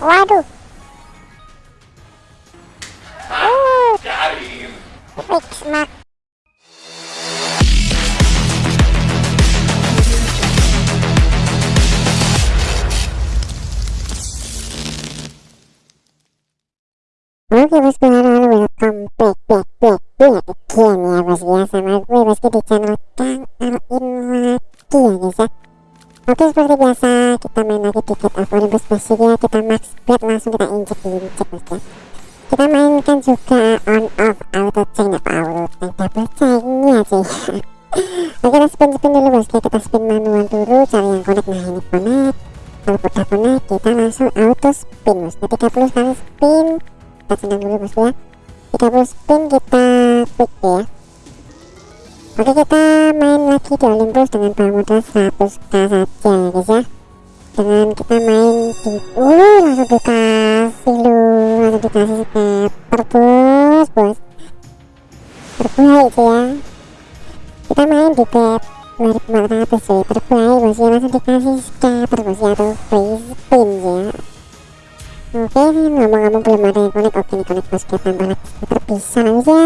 waduh. Uh Oke bosku halo halo welcome. Back back back back again ya bosku ya sama gue bosku di channel Kang Alin lagi ya guys ya Oke seperti biasa kita main lagi tiket Avoribus ya kita max bet langsung kita injek injek bosku ya kita mainkan juga on off auto chain apa auto chain? Double chainnya sih. Oke kita spin spin dulu ya kita spin manual dulu cari yang connect. Nah ini connect. Kalau udah connect kita langsung auto spin bosku 30 kali spin. Kita senang dulu bosku ya. 30 spin kita quick ya oke kita main lagi di Olympus dengan power modal 100k saja ya guys ya. Dengan kita main di uh langsung dikasih lu langsung dikasih scatter bos bos. Terbaik sih ya. Kita main di bet 2400 sih terbaik bos ya. Langsung dikasih scatter bos ya atau free spin ya. Oke, ngomong-ngomong belum ada yang connect. Oke, nih connect bos kita tambah lagi. Sekitar bisa aja.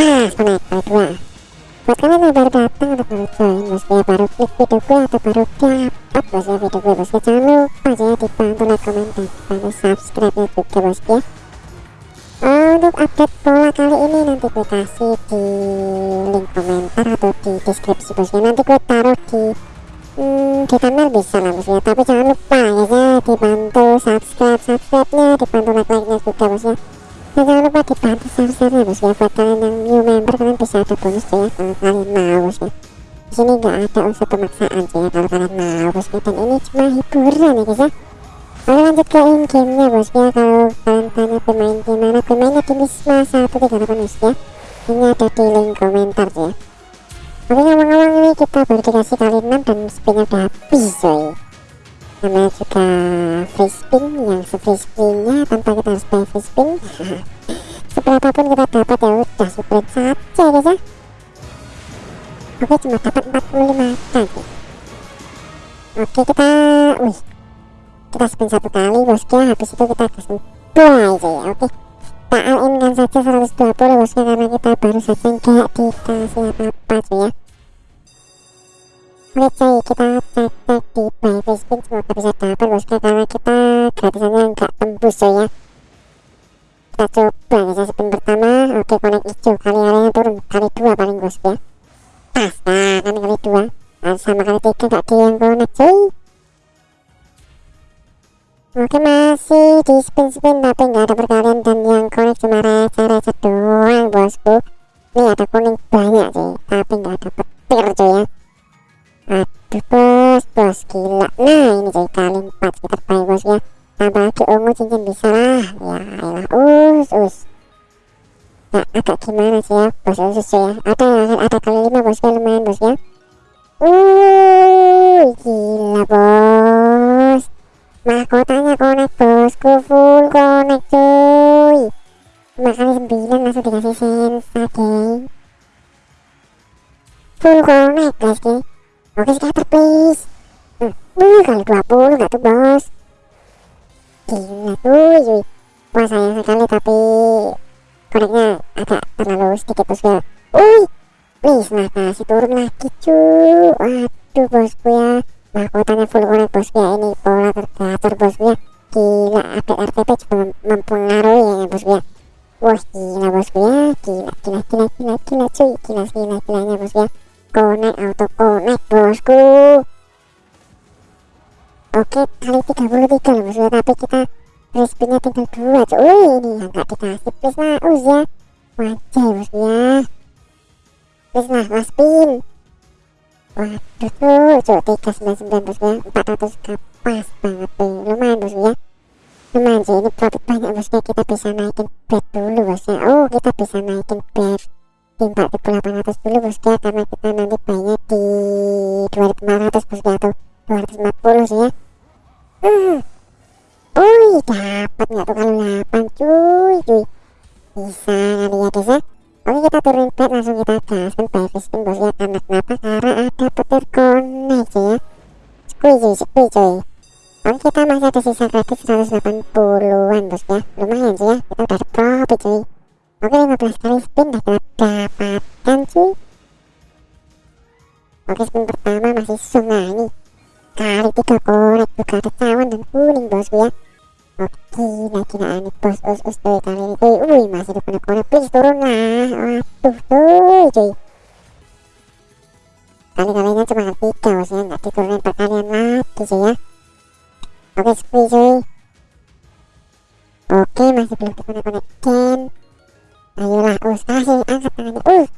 Pas connect kali dua. Buat kalian yang baru datang atau baru join bos ya baru klik video gue atau baru dapat bos ya video gue bos ya jangan lupa aja ya dibantu like, komen dan bantu subscribe ya juga bos ya. Untuk update pola kali ini nanti gue kasih di link komentar atau di deskripsi bos ya. Nanti gue taruh di hmm, di thumbnail bisa lah bos ya tapi jangan lupa ya ya dibantu subscribe subscribe nya dibantu like like nya juga bos ya dan jangan lupa dibantu share share nya bos ya buat kalian yang new member kalian bisa ada bonus ya kalau kalian mau bos ya. Di sini nggak ada unsur pemaksaan sih ya kalau kalian mau bos ya. Dan ini cuma hiburan ya guys ya. Oke lanjut ke in game nya bos ya. Kalau kalian tanya pemain gimana pemainnya di Wisma 138 bos ya. Ini ada di link komentar sih ya. Oke ngomong-ngomong ini kita baru dikasih kali 6 dan spinnya udah habis coy Namanya juga free spin yang free spinnya tanpa kita free spin Seberapapun kita dapat ya udah spread saja guys ya. Oke cuma dapat 45 kali Oke kita wih. Kita spin satu kali bosku ya habis itu kita kasih buy aja ya oke. Kita all in kan saja 120 bosku karena kita baru saja nggak dikasih apa-apa cuy ya. Oke cuy kita cek cek di buy free spin semoga bisa dapat bosku karena kita gratisannya nggak tembus cuy ya kita coba ya spin pertama oke connect hijau kali areanya turun kali dua paling bosku ya. Pas nah kan kali dua nah, sama kali tiga gak di yang connect cuy. Oke masih di spin-spin tapi nggak ada perkalian dan yang connect cuma receh-receh doang bosku. Ini ada bos usus cuy ya Ada ada kali 5 bos ya lumayan bos ya Uh gila bos. Mahkotanya connect bosku. Full connect cuy. Cuma kali 9 langsung dikasih sensa geng full connect guys geng oke scatter please. Hmm. Uh, kali 20 gak tuh bos? Gila tuh cuy. Wah sayang sekali tapi connectnya agak terlalu sedikit bosku Uy, please nah kasih turun lagi cuy. Waduh bosku ya. Mahkotanya full connect bosku ya. Ini pola tergator bosku ya. Gila update RTP juga mempengaruhi ya bosku ya. Wah gila bosku ya. Gila gila gila gila gila cuy. Gila gila gilanya bosku ya. Connect auto connect bosku. Oke kali 33 loh bosku ya. Tapi kita respinnya tinggal dua cuy. Wih, ini yang gak dikasih please nah us ya. Wajah bosku ya please nah mas spin waduh tuh cuy 399 bosku ya 400 ke pas banget tuh. Lumayan bosku ya. Lumayan sih ini profit banyak bosku ya. Kita bisa naikin bet dulu bosku ya. Oh kita bisa naikin bet di 4800 dulu bosku ya. Karena kita nanti bayarnya di 2500 bosku ya. Atau 240 sih ya. Uh. Wih dapat nggak tuh kalau 8 cuy cuy. Bisa kali ya guys ya Oke kita turunin bet langsung kita buy free spin bos ya karena kenapa karena ada petir connect ya. Squeeze cuy squeeze cuy. Oke kita masih ada sisa kredit 180an bos ya. Lumayan sih ya. Kita udah profit cuy. Oke 15 kali spin dah kita dapatkan cuy. Oke spin pertama masih sungai ini. Kali tiga korek juga ada cawan dan kuning bosku ya gila-gilaan nih bos us us cuy kali ini. Cuy Wih masih ada konek-konek. Please turun lah. Waduh cuy cuy. Kali-kalinya cuma tiga bos ya Nggak diturunin perkalian lagi cuy ya. Oke sepi cuy. Oke masih belum dikonek-konekkan Ayolah us kasih angkat tangannya us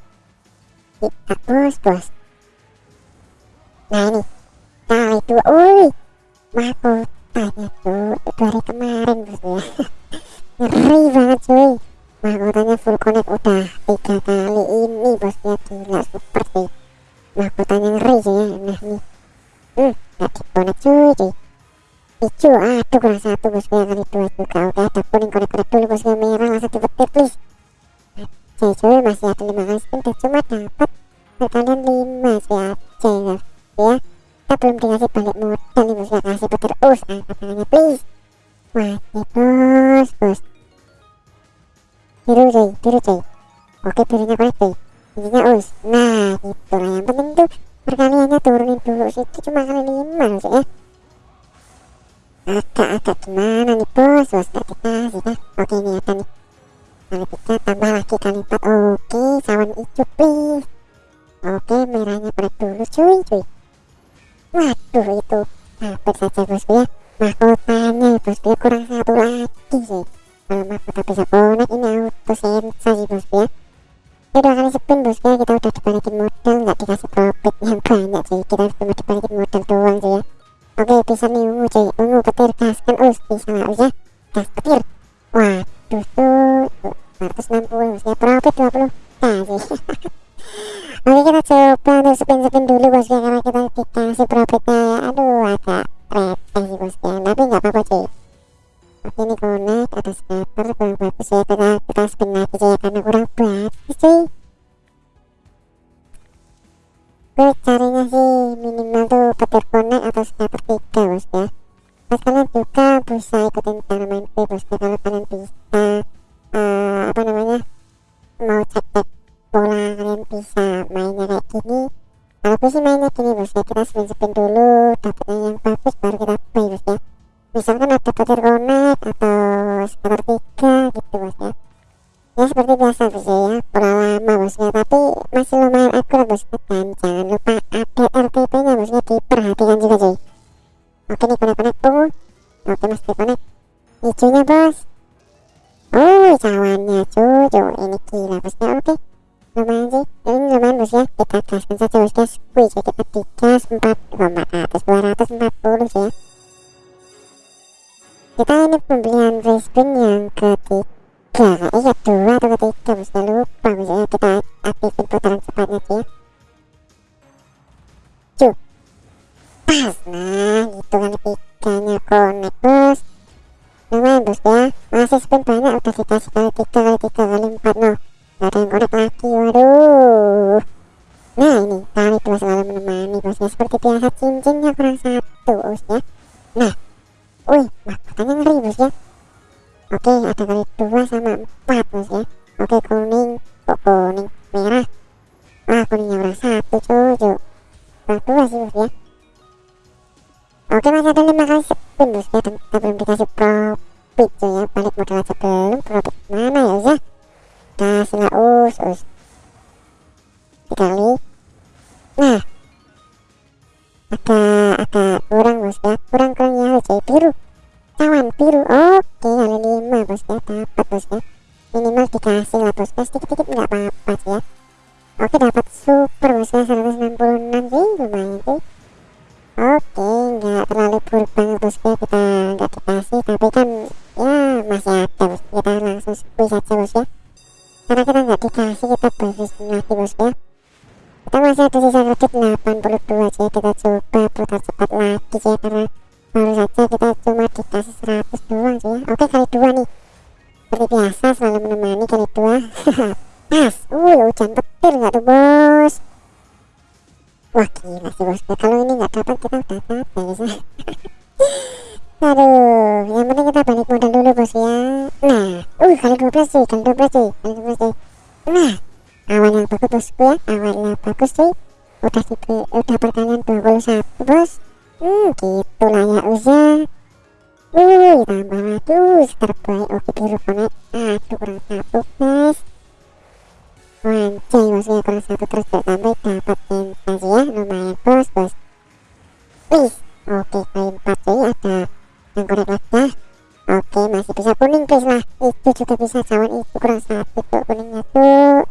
Kita bos bos kemarin bos ya Ngeri banget cuy Mahkotanya full connect udah Tiga kali ini bos ya Gila super sih Mahkotanya ngeri sih ya Nah nih Hmm Gak dikonek cuy cuy hijau aduh kurang satu bosku ya kali dua juga oke ada kuning konek-konek dulu bosku merah langsung dipetir please aja cuy masih ada lima kali spin dan cuma dapat perkalian lima sih aja ya ya kita belum dikasih balik modal nih bosku kasih petir us angkat tangannya please wajib bos bos biru cuy biru cuy oke birunya konek cuy intinya us nah gitu lah yang penting tuh perkaliannya turunin dulu situ cuma kali lima loh ya agak-agak gimana nih bos bos gak dikasih kan oke ini ada nih kali tiga tambah lagi kali empat oke sawan hijau please oke merahnya perak dulu cuy cuy waduh itu dapat saja bosku ya mahkotanya bosku ya kurang satu lagi sih. Kalau mahkota bisa konek ini auto sensasi bosku ya. Oke dua kali spin bosku ya. Kita udah dibalikin modal nggak dikasih profit yang banyak sih. Kita cuma dibalikin modal doang sih ya. Oke bisa nih ungu cuy. Ungu petir gaskan us. Bisa nggak us ya? Gas petir. Waduh tuh 160 us ya. Profit 20 kasih Oke kita coba untuk spin-spin dulu bos ya. Karena kita dikasih profitnya ya. Aduh agak receh sih bos ya tapi nggak apa-apa cuy Oke ini connect ada scatter kurang bagus ya kita, kita spin lagi cuy karena kurang bagus cuy gue carinya sih minimal tuh petir connect atau scatter 3 bos ya terus kalian juga bisa ikutin cara main gue bos ya kalau kalian bisa uh, apa namanya mau cek cek bola kalian bisa mainnya kayak gini kalau sih mainnya? Gini bos ya kita spin dulu dapetnya yang bagus baru kita play bos ya misalkan ada petir connect atau scatter 3 gitu bos ya ya seperti biasa bos ya. Pola lama bosnya tapi masih lumayan akurat bosnya dan jangan lupa update RTP nya bosnya diperhatikan juga cuy. Oke nih konek-konek. Ungu oke mas konek hijaunya bos. Oh cawannya cucu ini gila bosnya oke ini lumayan bos ya kita gaskan saja bosnya squeeze kita digas 4 400 240 sih ya. Kita ini pembelian free spin yang ketiga. Tiga iya dua atau ketiga bisa lupa misalnya kita aktifin putaran cepatnya sih ya. Cuk pas nah gitu kan ketiganya connect bos lumayan bos ya. Masih spin banyak udah dikasih biasa cincinnya kurang satu bos ya nah wih mahkotanya ngeri bos ya Oke, ada kali dua sama empat bos ya. Oke, kuning, kok kuning, merah. Ah, kuningnya udah satu cucu. Nah, dua sih bos ya. Biru cawan biru oke kali lima bos ya dapat bos ya. Minimal dikasih lah bos. Ya sedikit sedikit nggak apa-apa sih ya. Oke dapat super bos ya 166 sih lumayan sih. Oke nggak terlalu buruk banget bos ya kita nggak dikasih. Tapi kan ya masih ada bos. Kita langsung squeeze saja bos ya. Karena kita nggak dikasih kita berfishing lagi bos ya. Kita masih ada sisa kredit 82 sih kita coba putar cepat lagi sih karena baru saja kita cuma dikasih 100 doang sih ya. Oke kali dua nih. Seperti biasa selalu menemani kali dua. Pas. Uh hujan petir nggak tuh bos? Wah gila sih bos. Kalau ini nggak dapat kita udah dapat ya aduh yang penting kita balik modal dulu bos ya. Nah uh kali 12 cuy. Kali 12 cuy. Kali 12 cuy. Nah awal yang bagus bosku ya. Awalnya bagus juga bisa cawan itu kurang satu tuh kuningnya tuh.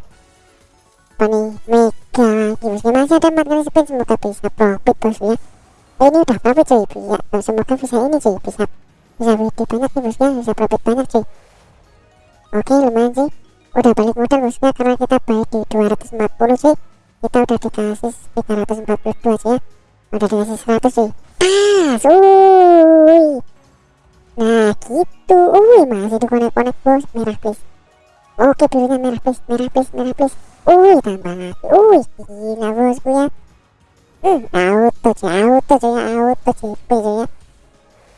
Nih mega lagi bosnya masih ada 4 kali spin semoga bisa profit bos ya. Ini udah profit cuy. Ya semoga bisa ini cuy. Bisa bisa WD banyak nih bosnya bisa profit banyak cuy. Oke lumayan sih udah balik modal bosnya karena kita baik di 240 cuy. Kita udah dikasih 342 cuy ya. Udah dikasih 100 cuy. Pas uy nah gitu. Uy masih di connect connect bos? Merah please. Oke birunya merah please. Merah please merah please. Uy tambah lagi uy gila bosku ya. Hmm auto cuy auto cuy auto CP cuy ya.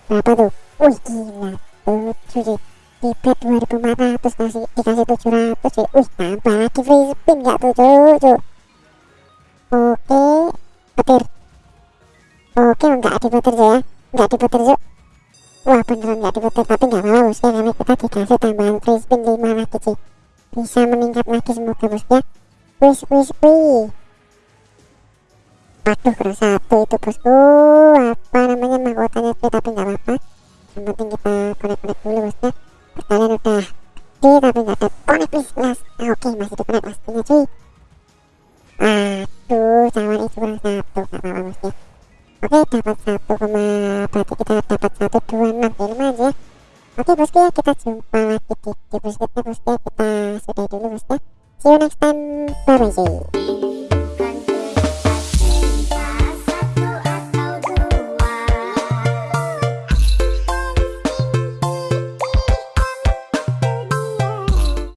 Berapa tuh? Wih gila tuh cuy. Di bet 2400 kasih dikasih 700 cuy. Wih tambah lagi free spin gak tuh cuy cuy? Oke petir. Oke enggak diputer cuy ya. Enggak diputer cuy wah beneran enggak diputer tapi enggak apa-apa bosnya karena kita dikasih tambahan free spin 5 lagi cuy bisa meningkat lagi semoga bosnya. Wis wis wih. Waduh kurang satu itu bosku apa namanya mahkotanya sih tapi nggak apa-apa. Yang penting kita connect-connect dulu bosnya. Pertanyaan udah gede tapi nggak ada connect please ah, oke masih di connect pastinya cuy aduh cawan itu kurang satu nggak apa-apa bosnya oke dapat satu koma berarti kita dapat satu dua enam. Ya ya. Oke bosku ya kita jumpa lagi di video berikutnya bosku ya kita sudahi dulu bosku see you next time. Bye bye